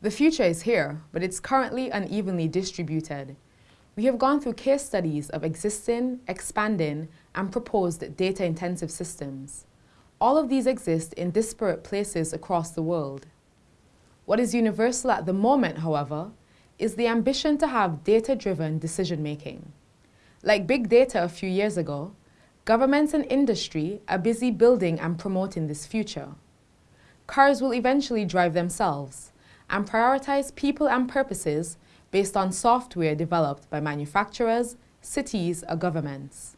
The future is here, but it's currently unevenly distributed. We have gone through case studies of existing, expanding, and proposed data-intensive systems. All of these exist in disparate places across the world. What is universal at the moment, however, is the ambition to have data-driven decision-making. Like big data a few years ago, governments and industry are busy building and promoting this future. Cars will eventually drive themselves, and prioritize people and purposes based on software developed by manufacturers, cities, or governments.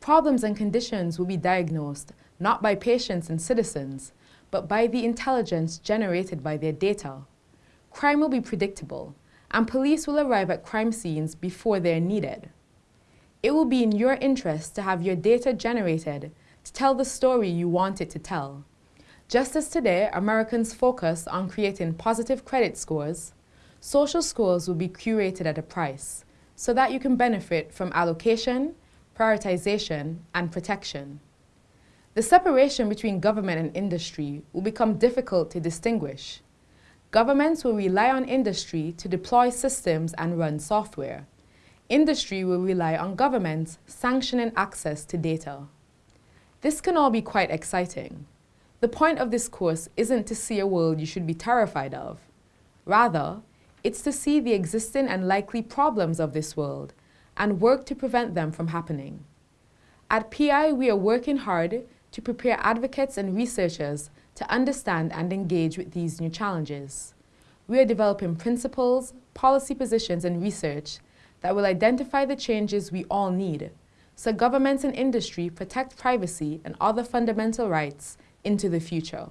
Problems and conditions will be diagnosed not by patients and citizens, but by the intelligence generated by their data. Crime will be predictable, and police will arrive at crime scenes before they are needed. It will be in your interest to have your data generated to tell the story you want it to tell. Just as today Americans focus on creating positive credit scores, social scores will be curated at a price so that you can benefit from allocation, prioritization, and protection. The separation between government and industry will become difficult to distinguish. Governments will rely on industry to deploy systems and run software. Industry will rely on governments sanctioning access to data. This can all be quite exciting. The point of this course isn't to see a world you should be terrified of. Rather, it's to see the existing and likely problems of this world and work to prevent them from happening. At PI, we are working hard to prepare advocates and researchers to understand and engage with these new challenges. We are developing principles, policy positions, and research that will identify the changes we all need so governments and industry protect privacy and other fundamental rights into the future.